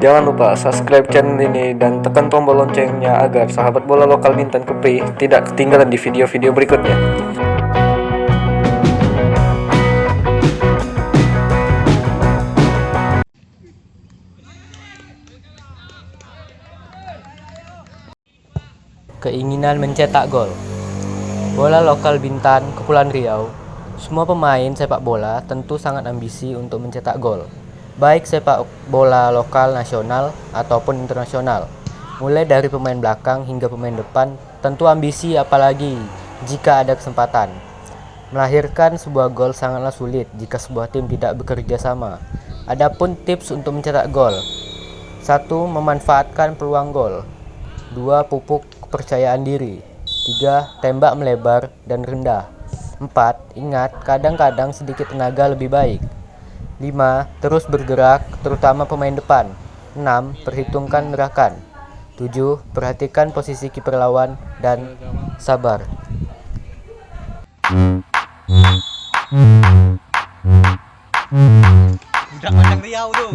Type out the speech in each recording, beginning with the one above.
Jangan lupa subscribe channel ini dan tekan tombol loncengnya agar sahabat bola lokal Bintan Kepri tidak ketinggalan di video-video berikutnya. Keinginan mencetak gol. Bola lokal Bintan, Kepulauan Riau. Semua pemain sepak bola tentu sangat ambisi untuk mencetak gol Baik sepak bola lokal nasional ataupun internasional Mulai dari pemain belakang hingga pemain depan Tentu ambisi apalagi jika ada kesempatan Melahirkan sebuah gol sangatlah sulit jika sebuah tim tidak bekerja sama Adapun tips untuk mencetak gol 1. Memanfaatkan peluang gol 2. Pupuk kepercayaan diri 3. Tembak melebar dan rendah 4. Ingat, kadang-kadang sedikit tenaga lebih baik 5. Terus bergerak, terutama pemain depan 6. Perhitungkan gerakan 7. Perhatikan posisi kiper lawan dan sabar Udah macam Riau tuh.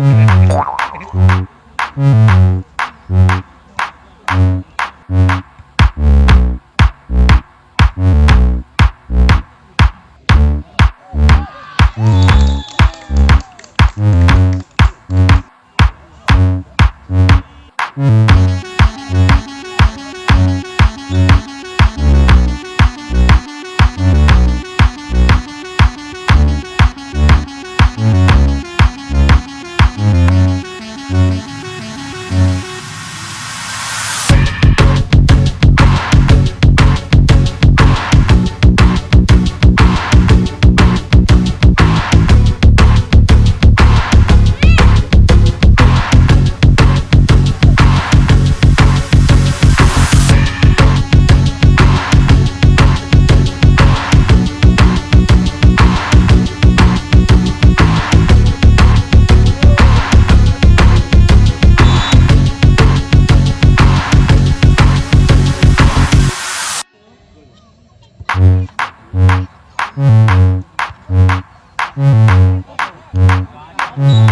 Mm-hmm.